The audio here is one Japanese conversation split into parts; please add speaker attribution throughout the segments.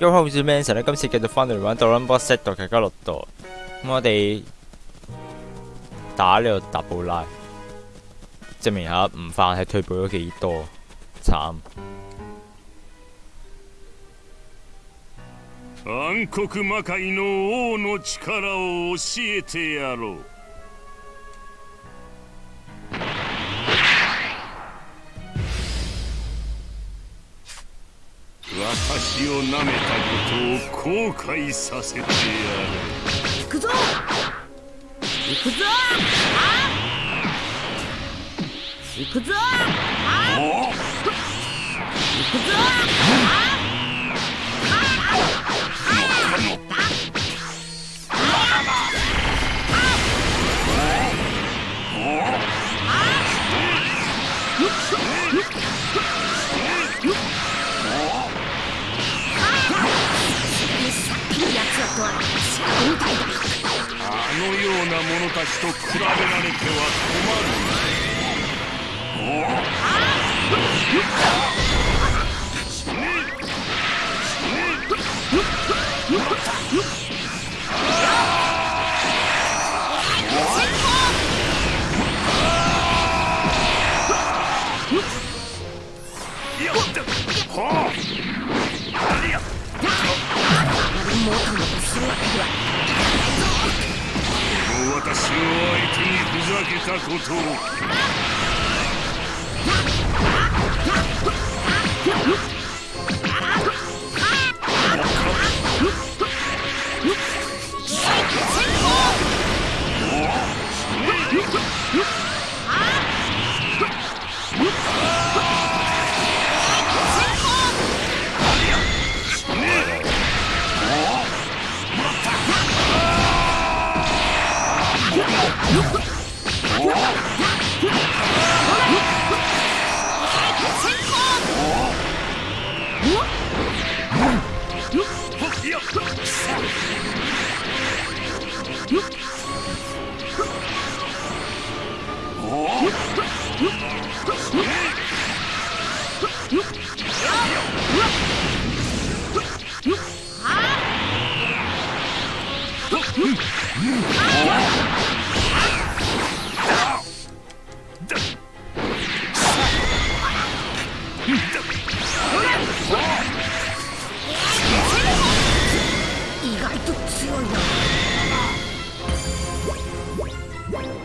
Speaker 1: 咁好似 Manson 咧，今次繼續翻嚟玩《d o r a m b o Set》度嘅加六度，咁我哋打呢個達布拉，證明下唔犯係退步咗幾多，慘。
Speaker 2: 暗黒魔界の王の力を教えてやろう 気をなめたことを後悔させてやる。
Speaker 3: 行くぞ。行くぞ。行くぞ。行くぞ。
Speaker 2: ような者たちと比べられては困る。ことを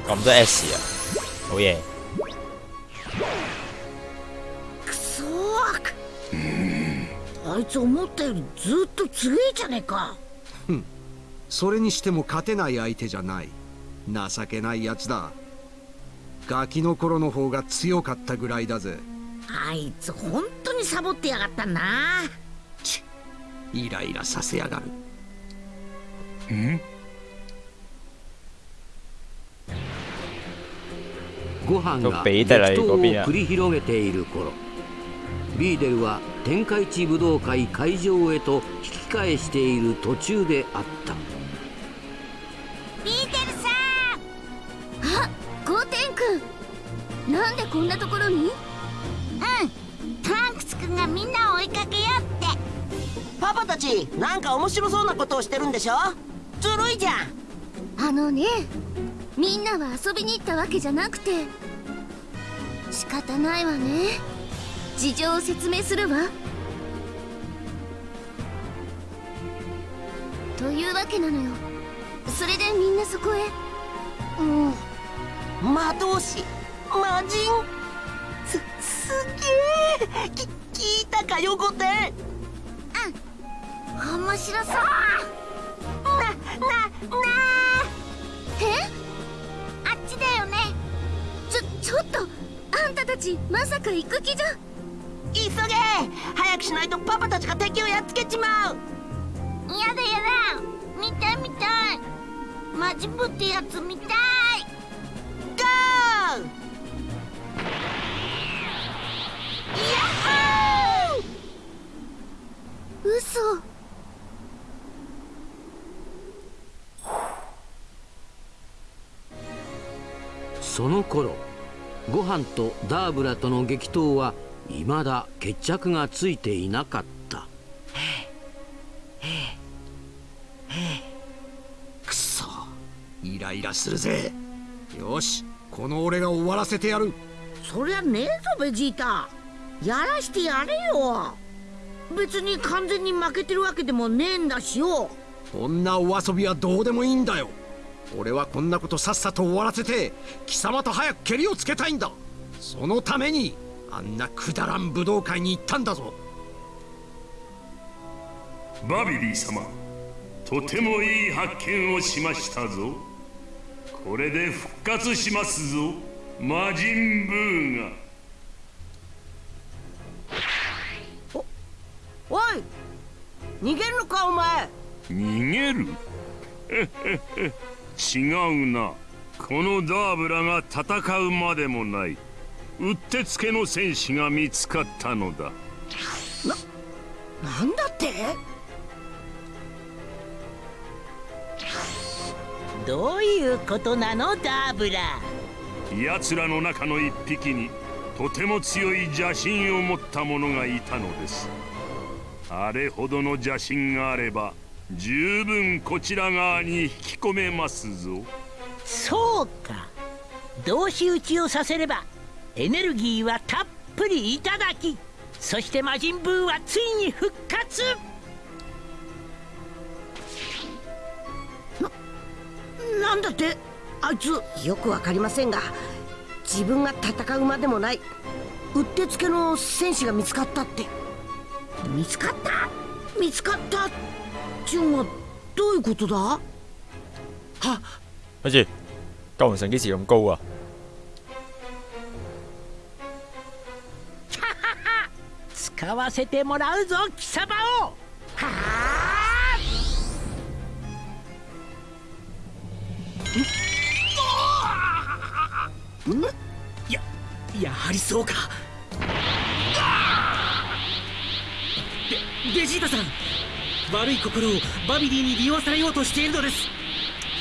Speaker 1: 咁多 S 啊，好嘢！
Speaker 3: あいつ思ったよりずっと強いじゃねえか。
Speaker 4: それにしても勝てない相手じゃない。情けないやつだ。ガキの頃の方が強かったぐらいだぜ。
Speaker 3: あいつ本当にサボってやがったな。
Speaker 4: ちイライラさせやがる。
Speaker 2: ん？
Speaker 5: ご飯が激闘を繰り広げている頃ビーデルは天下一武道会会場へと引き返している途中であった。
Speaker 6: ビーテルさんあゴーテン君なんでこんなところに？うん。トランクス君がみんなを追いかけようって。
Speaker 7: パパたちなんか面白そうなことをしてるんでしょ？ずるいじゃん。
Speaker 6: あのねみんなは遊びに行ったわけじゃなくて。仕方ないわね事情を説明するわ。というわけなのよ。それでみんなそこへ。
Speaker 7: うん。魔導士魔人。すすげえ。き聞いたかよゴテン
Speaker 6: 面白そう。
Speaker 7: ななな
Speaker 6: え？あっちだよね。ちょちょっと。あんたたちまさか行く気じゃ
Speaker 7: 急げ早くしないとパパたちが敵をやっつけちまう。
Speaker 6: やだやだ見たい見たい。マジブってやつ見たい。
Speaker 7: ゴー！ヤッホー！
Speaker 6: 嘘。
Speaker 5: その頃ご飯とダーブラとの激闘は未だ決着がついていなかった。くそ。
Speaker 4: イライラするぜ。よしこの俺が終わらせてやる。
Speaker 3: そりゃねえぞベジータ。やらしてやれよ。別に完全に負けてるわけでもねえんだしよ。
Speaker 4: こんなお遊びはどうでもいいんだよ。俺はこんなことさっさと終わらせて貴様と早くケリをつけたいんだ。そのためにあんなくだらん武道会に行ったんだぞ。
Speaker 2: バビリー様とてもいい発見をしましたぞ。これで復活しますぞ魔人ブーが
Speaker 7: おい逃げるのかお前。
Speaker 2: 逃げる？違うな。このダーブラが戦うまでもないうってつけの戦士が見つかったのだ。
Speaker 7: なんだって？
Speaker 8: どういうことなのダーブラ
Speaker 2: 奴らの中の一匹にとても強い邪神を持った者がいたのです。あれほどの邪神があれば十分こちら側に引き込めますぞ。
Speaker 8: そうか。同士討ちをさせればエネルギーはたっぷりいただきそして魔人ブーはついに復活。
Speaker 3: なんだってあいつ。
Speaker 7: よくわかりませんが自分が戦うまでもないうってつけの戦士が見つかったって。
Speaker 3: 見つかった？見つかったチュンはどういうことだ？
Speaker 1: 跟住救援神幾時咁高啊？
Speaker 8: 使わせてもらうぞ貴様を。はあ
Speaker 9: ややはりそうか。ベベジータさん。悪い心をバビリーに利用されようとしているのです。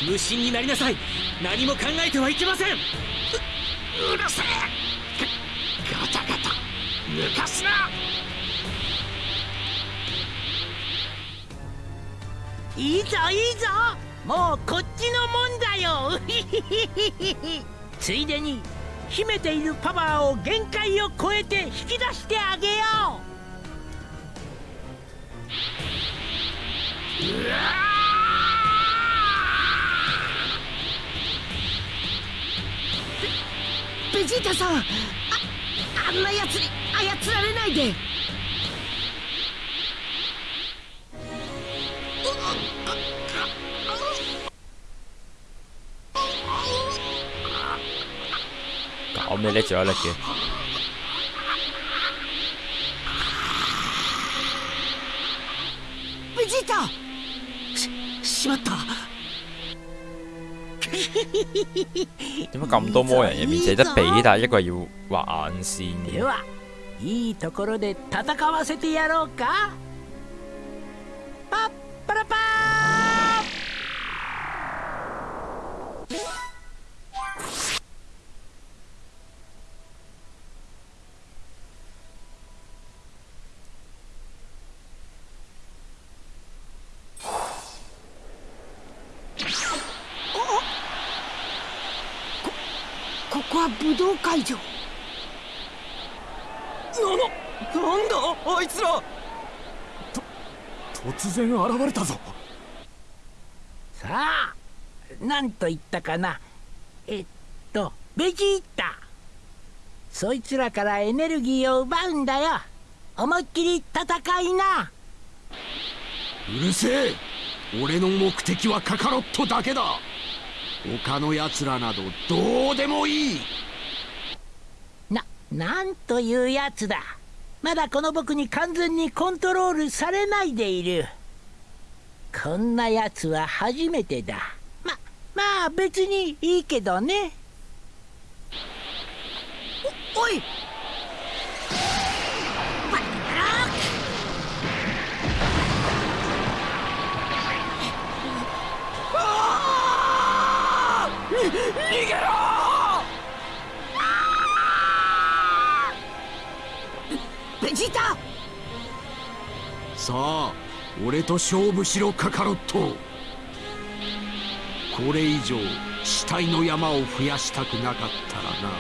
Speaker 9: 無心になりなさい。何も考えてはいけません。ううるせえ。ガタガタ。抜かすない
Speaker 8: いぞいいぞ。もうこっちのもんだよ。ついでに秘めているパワーを限界を超えて引き出してあげよ
Speaker 7: ベジータさんああんなやつに操られないで
Speaker 1: 搞咩叻仲有力嘅？
Speaker 7: ベジータ
Speaker 9: ししまった
Speaker 1: 點解咁多魔人入面淨係得比達一個係要畫眼線嘅？
Speaker 8: うではいいところで戦わせてやろうかパッパラパ
Speaker 7: ここは武道会場。
Speaker 9: なななんだあいつら。と突然現れたぞ。
Speaker 8: さあなんと言ったかな。えっとベジータ。そいつらからエネルギーを奪うんだよ。思いっきり戦いな。
Speaker 4: うるせえ。俺の目的はカカロットだけだ他の奴らなどどうでもいい。
Speaker 8: ななんというやつだ。まだこの僕に完全にコントロールされないでいる。こんなやつは初めてだ。ままあ別にいいけどね。
Speaker 7: おい！
Speaker 9: 逃げろ
Speaker 7: ベジータ！
Speaker 4: さあ俺と勝負しろカカロット。これ以上死体の山を増やしたくなかったらな。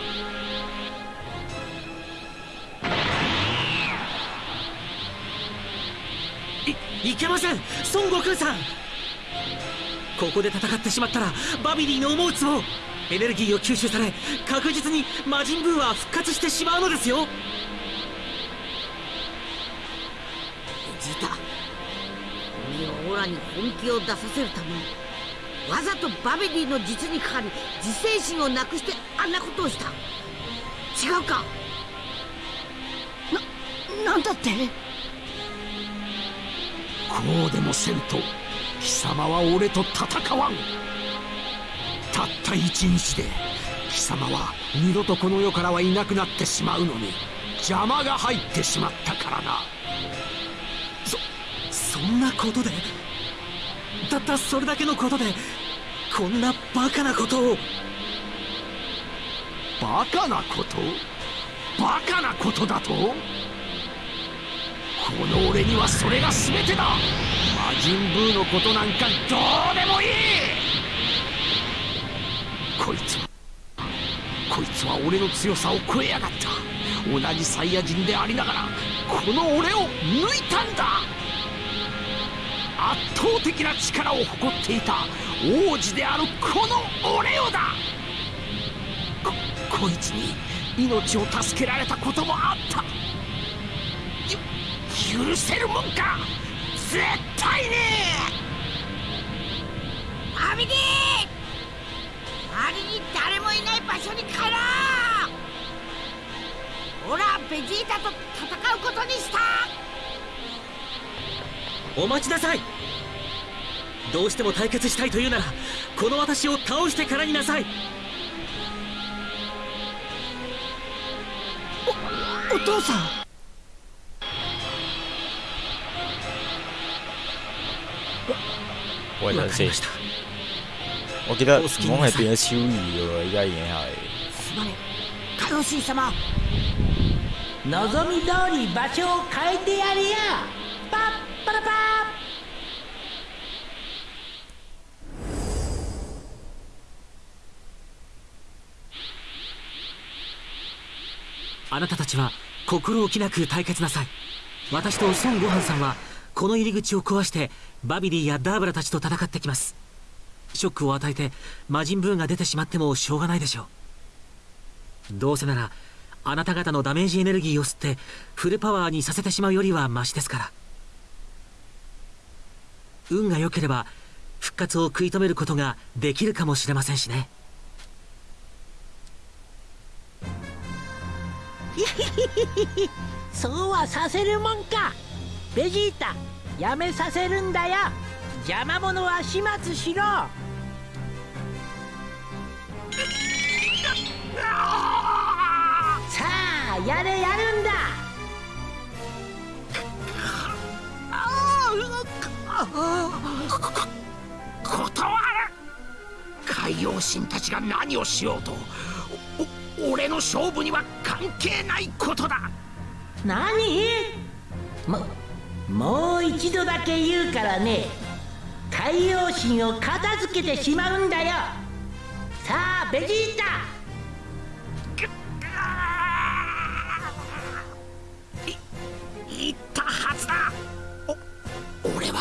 Speaker 4: い
Speaker 9: いけません！孫悟空さんここで戦ってしまったらバビディの思うつぼエネルギーを吸収され確実に魔人ブーは復活してしまうのですよ。
Speaker 3: ベジータ君をオラに本気を出させるためにわざとバベディの実にかかり自制心をなくしてあんなことをした。違うか。ななんだって？
Speaker 4: こうでもせんと貴様は俺と戦わん。たった一日で貴様は二度とこの世からはいなくなってしまうのに邪魔が入ってしまったからな。
Speaker 9: そんなことでたったそれだけのことでこんなバカなことを。
Speaker 4: バカなこと？バカなことだと？この俺にはそれが全てだ。魔人ブーのことなんかどうでもいい。こいつはこいつは俺の強さを超えやがった。同じサイヤ人でありながらこの俺を抜いたんだ。圧倒的な力を誇っていた。王子であるこの俺をだ。ここいつに命を助けられたこともあった。許せるもんか。絶対に。
Speaker 3: バビディ周りに誰もいない場所に帰ろう。オラベジータと戦うことにした。
Speaker 9: お待ちなさい。どうしても対決したいというならこの私を倒してからになさい。
Speaker 3: お父さん
Speaker 1: 喂，等先
Speaker 9: わかりまし。た。
Speaker 1: 我記得
Speaker 9: 我
Speaker 1: 夢係變咗超異嘅喎，依家已經係。
Speaker 3: すまねえ。カヨシー様。
Speaker 8: 望み通り場所を変えてやるよパッパラパ
Speaker 9: あなたたちは心置きなく対決なさい。私と孫悟飯さんはこの入り口を壊してバビディやダーブラたちと戦ってきます。ショックを与えて魔人ブーが出てしまってもしょうがないでしょう。どうせならあなた方のダメージエネルギーを吸ってフルパワーにさせてしまうよりはマシですから。運が良ければ復活を食い止めることができるかもしれませんしね。
Speaker 8: そうはさせるもんか。ベジータやめさせるんだよ。邪魔者は始末しろ。さあやれやるんだ。
Speaker 4: 断る海洋神たちが何をしようとお俺の勝負には関係ないことだ
Speaker 8: 何ももう一度だけ言うからね。海洋神を片付けてしまうんだよ。さあベジータ。
Speaker 4: 言ったはずだ。お俺は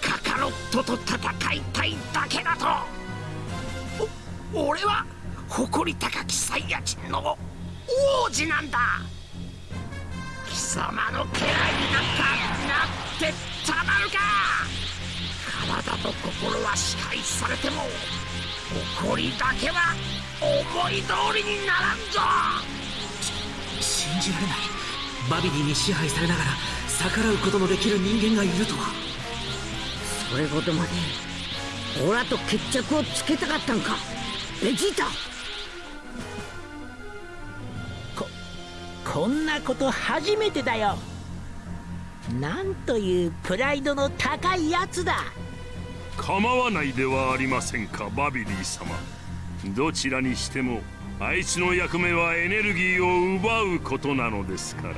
Speaker 4: カカロットと戦いたいだけだと。お俺は誇り高きサイヤ人の王子なんだ。貴様の家来になんかってたまるか！体と心は支配されても誇りだけは思い通りにならんぞ！
Speaker 9: 信じられない。バビディに支配されながら逆らうことのできる人間がいるとは。
Speaker 3: それほどまでオラと決着をつけたかったんか！ベジータ！
Speaker 8: こんなこと初めてだよなんというプライドの高いやつだ。
Speaker 2: 構わないではありませんかバビディ様。どちらにしてもあいつの役目はエネルギーを奪うことなのですから。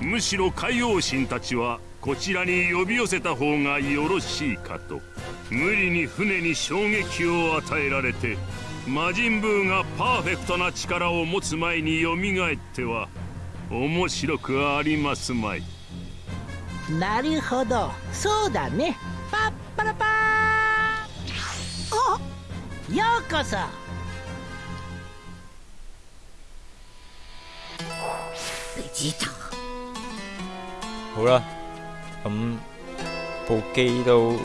Speaker 2: むしろ海王神たちはこちらに呼び寄せた方がよろしいかと。無理に船に衝撃を与えられて魔人ブーがパーフェクトな力を持つ前によみがえっては面白くありますまい。
Speaker 8: なるほどそうだねパッパラパーようこそ
Speaker 3: ベジータ
Speaker 1: 好啦，咁部機都唔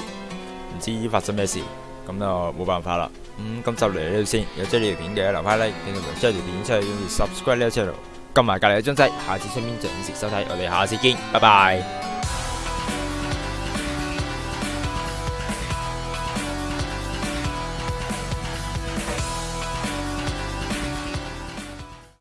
Speaker 1: 知發生咩事，咁就冇辦法啦。咁今集嚟到呢度先，有中意呢條片嘅留翻 like，記得將條片出去，跟住 subscribe 呢個 channel，撳埋隔離嘅鐘仔，下次出面準時收睇，我哋下次見，拜拜。